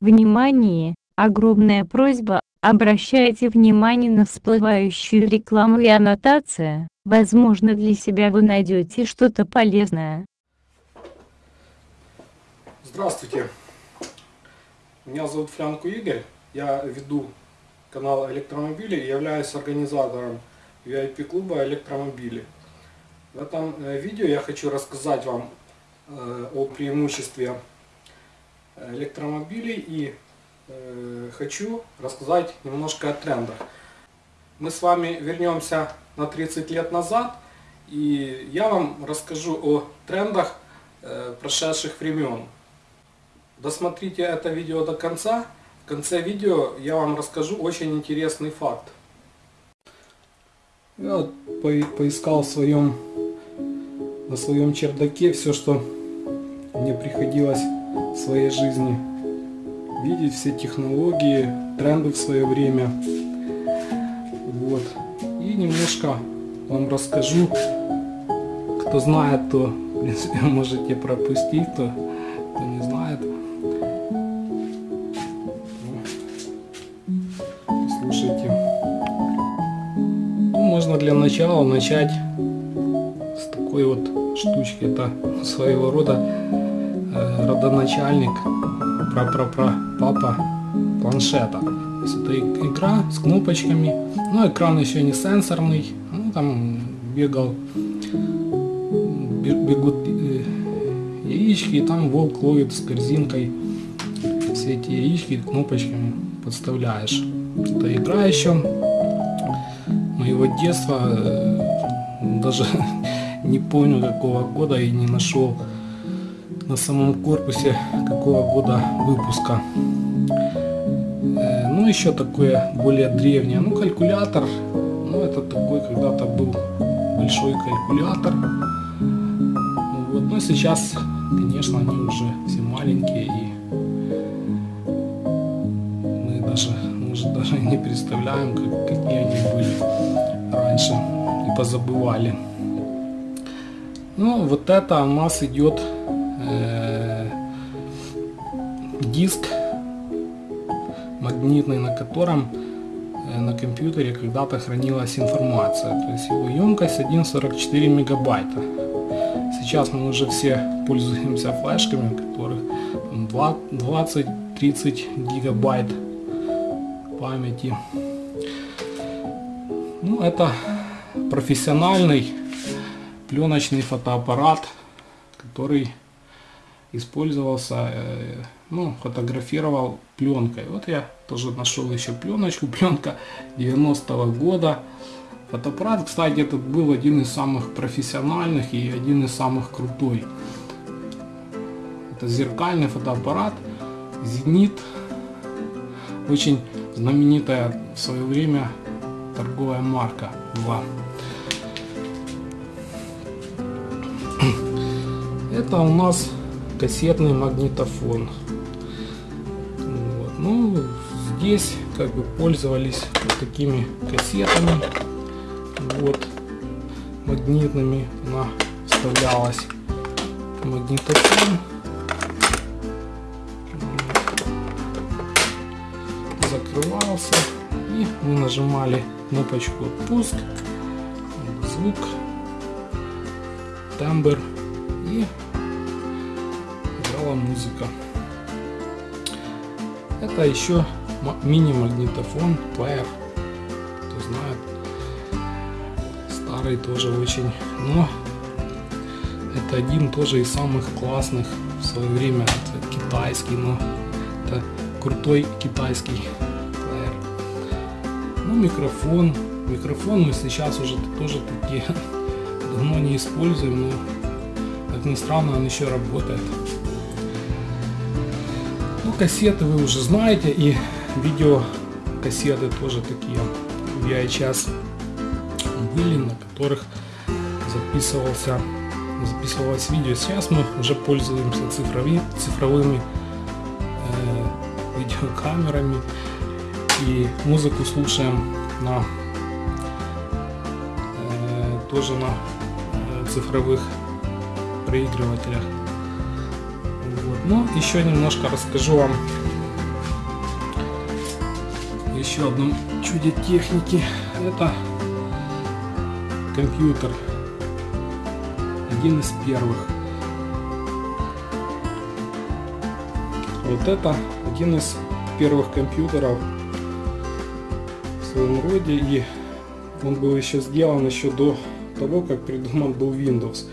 Внимание! Огромная просьба, обращайте внимание на всплывающую рекламу и аннотация, возможно для себя вы найдете что-то полезное. Здравствуйте, меня зовут Флянку Игорь, я веду канал электромобили и являюсь организатором VIP-клуба электромобили. В этом э, видео я хочу рассказать вам э, о преимуществе электромобилей и э, хочу рассказать немножко о трендах. Мы с вами вернемся на 30 лет назад и я вам расскажу о трендах прошедших времен. Досмотрите это видео до конца. В конце видео я вам расскажу очень интересный факт. Я вот поискал в своем, на своем чердаке все, что мне приходилось в своей жизни видеть, все технологии, тренды в свое время. Вот. И немножко вам расскажу. Кто знает, то в принципе можете пропустить, кто, кто не знает. можно для начала начать с такой вот штучки. Это своего рода родоначальник, пра-пра-пра папа планшета. То есть это игра с кнопочками. Но экран еще не сенсорный. Ну, там бегал, бегут э, яички, и там волк ловит с корзинкой все эти яички кнопочками подставляешь. Это игра еще моего детства, э, даже не помню какого года и не нашел на самом корпусе какого года выпуска. Э, ну еще такое более древнее, ну калькулятор, ну это такой когда-то был большой калькулятор. Вот, но сейчас, конечно, они уже все маленькие и мы даже, может, даже не представляем, как, какие они были раньше и позабывали. Ну, вот это у нас идет диск магнитный, на котором э, на компьютере когда-то хранилась информация. То есть его емкость 1,44 мегабайта. Сейчас мы уже все пользуемся флешками, у которых 20-30 гигабайт памяти. Ну, это профессиональный пленочный фотоаппарат, который использовался, э, ну, фотографировал пленкой. Вот я тоже нашел еще пленочку, пленка 90-го года. Фотоаппарат, кстати, этот был один из самых профессиональных и один из самых крутой. Это зеркальный фотоаппарат, Зенит, очень знаменитая в свое время торговая марка 2. Это у нас кассетный магнитофон. Вот. Ну, здесь как бы пользовались вот такими кассетами. Вот, магнитными. Она вставлялась магнитофон. Закрывался. И мы нажимали кнопочку «Пуск», звук, тембр и играла музыка. Это еще мини-магнитофон, плеер, кто знает, старый тоже очень, но это один тоже из самых классных в свое время, это китайский, но это крутой китайский ну, микрофон. Микрофон мы сейчас уже тоже такие давно не используем, но как ни странно он еще работает. Кассеты вы уже знаете и видеокассеты тоже такие VHS были, на которых записывался записывалось видео. Сейчас мы уже пользуемся цифрови, цифровыми э, видеокамерами и музыку слушаем на э, тоже на э, цифровых проигрывателях. Ну, еще немножко расскажу вам еще одном чуде техники. Это компьютер. Один из первых. Вот это один из первых компьютеров в своем роде. И он был еще сделан еще до того, как придуман был Windows.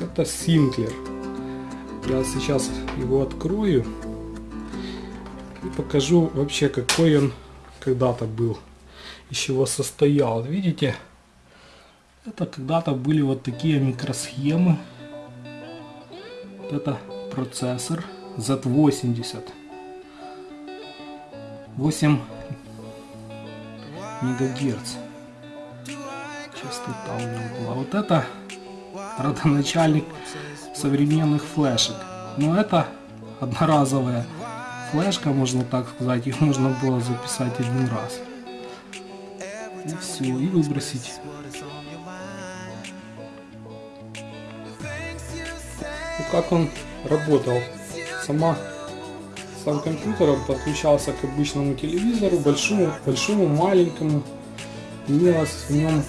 Это Sinclair. Я сейчас его открою и покажу вообще, какой он когда-то был, из чего состоял. Видите, это когда-то были вот такие микросхемы. Вот это процессор Z80. 8 мегагерц частота у него была. Вот это родоначальник современных флешек. Но это одноразовая флешка, можно так сказать. Их можно было записать один раз. И все, и выбросить. Ну, как он работал? Сама сам компьютер подключался к обычному телевизору, большому, большому, маленькому. Имелось в нем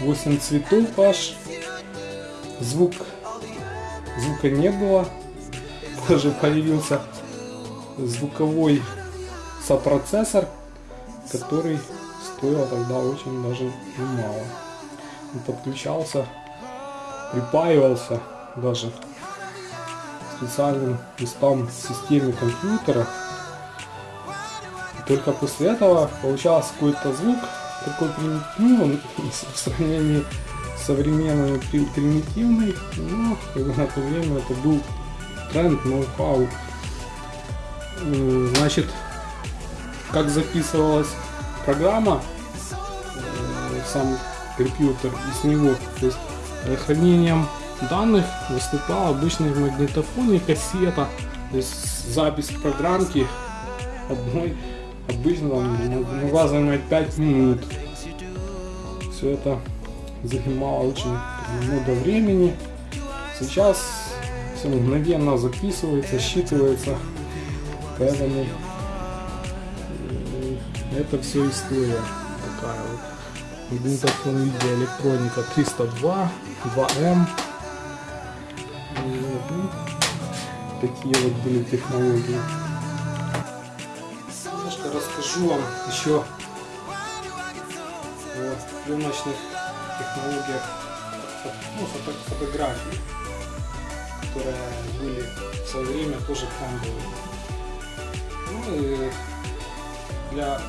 8 цветов аж. Звук, звука не было. Позже появился звуковой сопроцессор, который стоил тогда очень даже немало. Он подключался, припаивался даже специальным местам системе компьютера. Только после этого получался какой-то звук, такой ну, в сравнении с современными примитивный, но на то время это был тренд, ноу-хау. Значит, как записывалась программа, э, сам компьютер и с него, то есть э, хранением данных выступал обычный магнитофон и кассета, то есть запись программки одной обычно там могла занимать 5 минут. Все это занимало очень много времени. Сейчас все мгновенно записывается, считывается. Поэтому э, это все история такая вот. Магнитофон видеоэлектроника 302, 2М. Ну, такие вот были технологии расскажу вам еще о пленочных технологиях ну, фото фотографий, которые были в свое время тоже трендовые. Ну и для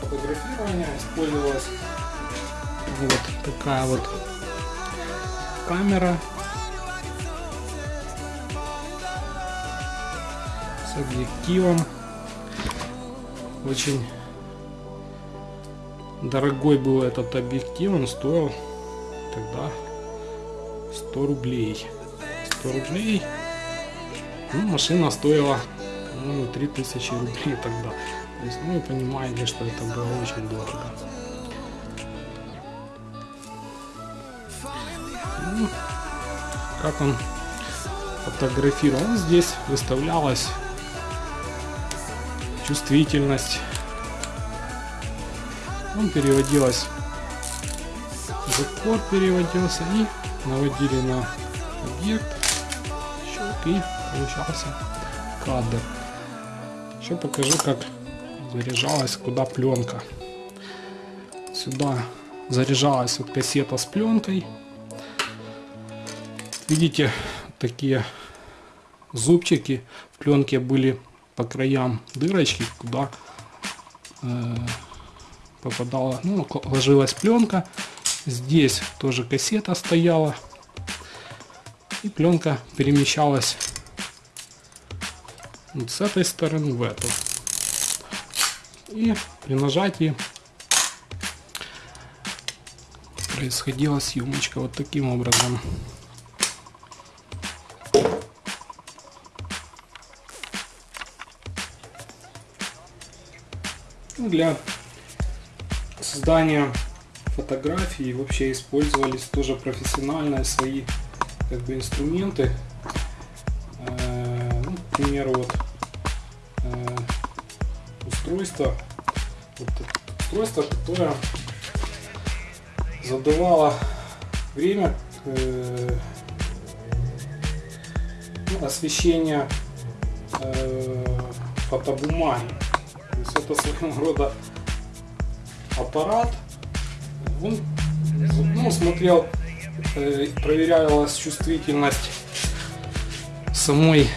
фотографирования использовалась вот такая вот камера с объективом очень дорогой был этот объектив, он стоил тогда 100 рублей. 100 рублей. Ну, машина стоила, по-моему, 3000 рублей тогда. То есть, ну, вы понимаете, что это было очень дорого. Ну, как он фотографировал. Здесь выставлялась чувствительность. Он переводилась, закор переводился и наводили на объект, щелк и получался кадр. Еще покажу, как заряжалась куда пленка. Сюда заряжалась вот кассета с пленкой. Видите, такие зубчики в пленке были по краям дырочки, куда э, попадала, ну, ложилась пленка. Здесь тоже кассета стояла. И пленка перемещалась с этой стороны в эту. И при нажатии происходила съемочка вот таким образом. для создания фотографий вообще использовались тоже профессиональные свои как бы инструменты. Э, ну, к примеру, вот э, устройство вот устройство, которое задавало время э, ну, освещения фотобумаги. То есть это своего рода аппарат. Он ну, смотрел, э, проверялась чувствительность самой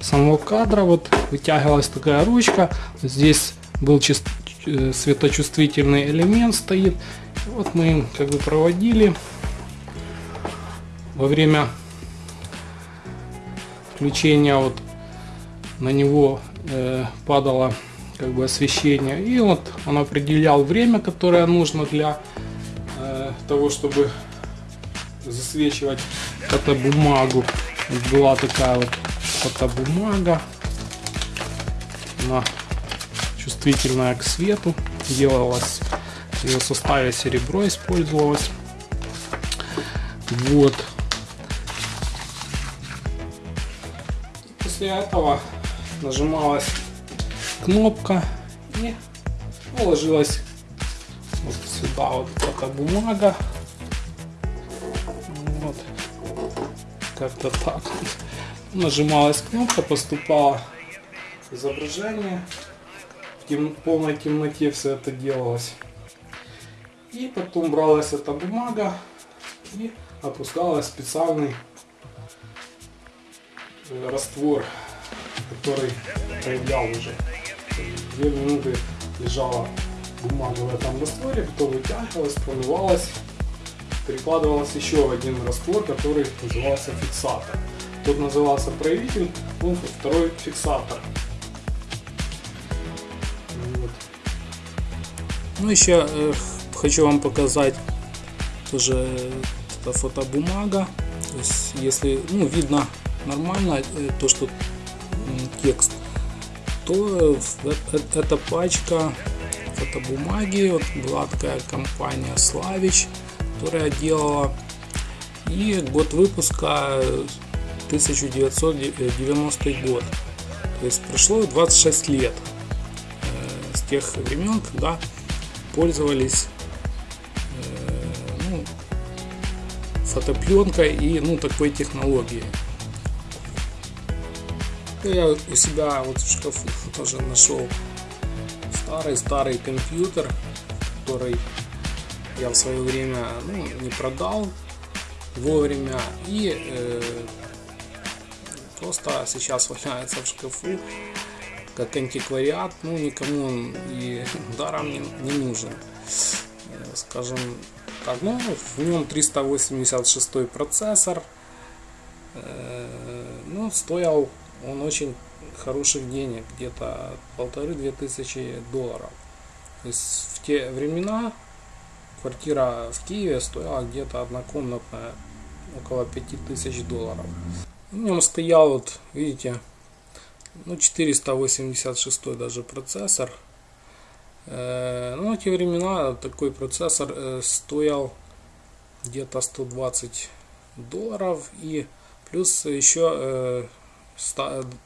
самого кадра. Вот вытягивалась такая ручка. Здесь был чист, э, светочувствительный элемент стоит. Вот мы им как бы проводили во время включения вот на него э, падало как бы освещение и вот он определял время которое нужно для э, того чтобы засвечивать эту бумагу была такая вот фотобумага. Она чувствительная к свету делалась ее составе серебро использовалось. Вот. После этого нажималась кнопка и положилась вот сюда вот эта бумага. Вот. Как-то так нажималась кнопка поступало изображение. В тем, полной темноте все это делалось. И потом бралась эта бумага и опускалась специальный э, раствор который проявлял уже. Две минуты лежала бумага в этом растворе, потом вытягивалась, промывалась, перекладывалась еще один раствор, который назывался фиксатор. Тот назывался проявитель, он второй фиксатор. Вот. Ну еще э, хочу вам показать тоже это фотобумага. То есть если ну, видно нормально э, то, что текст, то эта пачка фотобумаги, вот была такая компания Славич, которая делала, и год выпуска 1990 год. То есть прошло 26 лет э, с тех времен, когда пользовались э, ну, фотопленкой и ну, такой технологией. Я у себя вот в шкафу тоже нашел старый-старый компьютер, который я в свое время ну, не продал вовремя и э, просто сейчас валяется в шкафу как антиквариат, ну никому он и даром не, не нужен. Э, скажем так, ну в нем 386 процессор, э, ну стоял он очень хороших денег, где-то полторы-две тысячи долларов. То есть в те времена квартира в Киеве стоила где-то однокомнатная около 5000 долларов. В нем стоял вот, видите, ну 486 даже процессор. Э, ну, в те времена такой процессор э, стоил где-то 120 долларов и плюс еще э,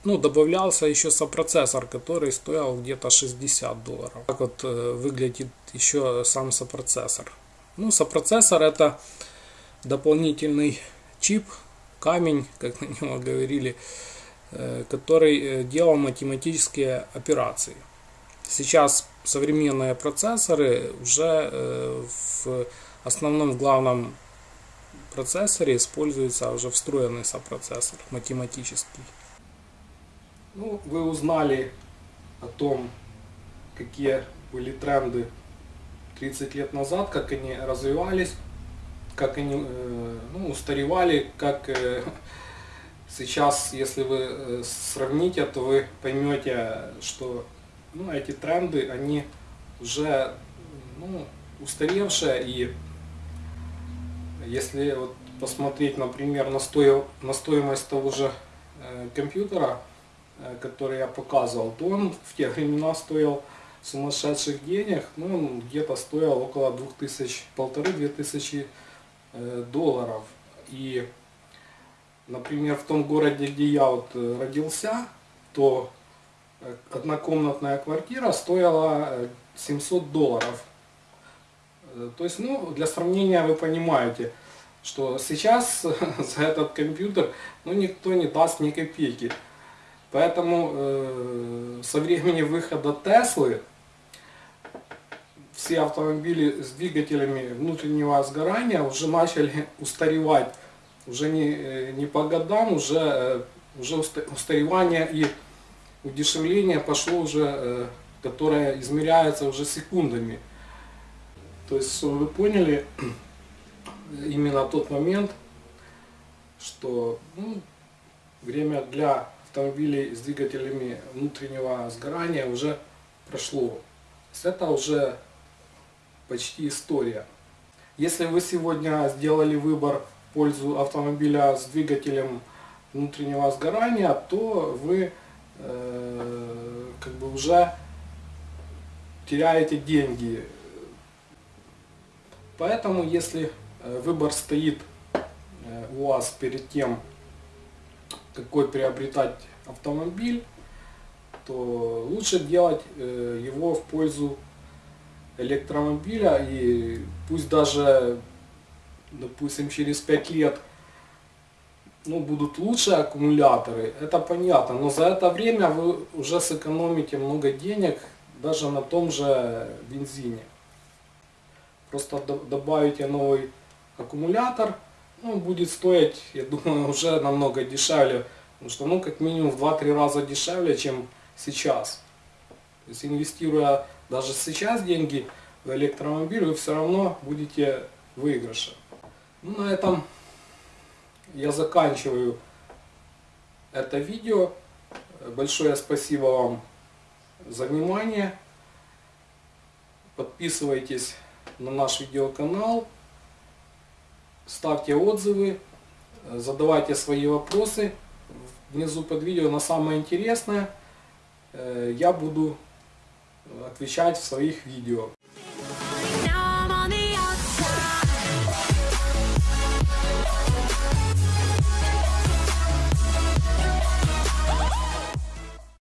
ну, добавлялся еще сопроцессор, который стоил где-то 60 долларов. Так вот э, выглядит еще сам сопроцессор. Ну, сопроцессор это дополнительный чип, камень, как на него говорили, э, который э, делал математические операции. Сейчас современные процессоры уже в основном главном процессоре используется уже встроенный сопроцессор математический. Ну, вы узнали о том, какие были тренды 30 лет назад, как они развивались, как они э, ну, устаревали, как э, сейчас, если вы э, сравните, то вы поймете, что ну, эти тренды, они уже ну, устаревшие и если вот посмотреть, например, на, стоил, на стоимость того же компьютера, Э, который я показывал, то он в те времена стоил сумасшедших денег, ну, он где-то стоил около 2000, полторы-две тысячи э, долларов. И, например, в том городе, где я вот э, родился, то э, однокомнатная квартира стоила э, 700 долларов. Э, То есть, ну, для сравнения вы понимаете, что сейчас за этот компьютер ну, никто не даст ни копейки. Поэтому э, со времени выхода Теслы все автомобили с двигателями внутреннего сгорания уже начали устаревать. Уже не, э, не по годам, уже, э, уже уста- устаревание и удешевление пошло уже, которое измеряется уже секундами. То есть, чтобы вы поняли, именно тот момент, что ну, время для автомобилей с двигателями внутреннего сгорания уже прошло. Это уже почти история. Если вы сегодня сделали выбор в пользу автомобиля с двигателем внутреннего сгорания, то вы э, как бы уже теряете деньги. Поэтому, если э, выбор стоит э, у вас перед тем, какой приобретать автомобиль, то лучше делать э, его в пользу электромобиля и пусть даже, допустим, через 5 лет ну, будут лучше аккумуляторы, это понятно, но за это время вы уже сэкономите много денег даже на том же бензине. Просто до- добавите новый аккумулятор, ну, будет стоить, я думаю, уже намного дешевле, потому что, ну, как минимум в 2-3 раза дешевле, чем сейчас. То есть, инвестируя даже сейчас деньги в электромобиль, вы все равно будете выигрыше. Ну, на этом я заканчиваю это видео. Большое спасибо вам за внимание. Подписывайтесь на наш видеоканал, ставьте отзывы, задавайте свои вопросы внизу под видео на самое интересное. э, Я буду отвечать в своих видео.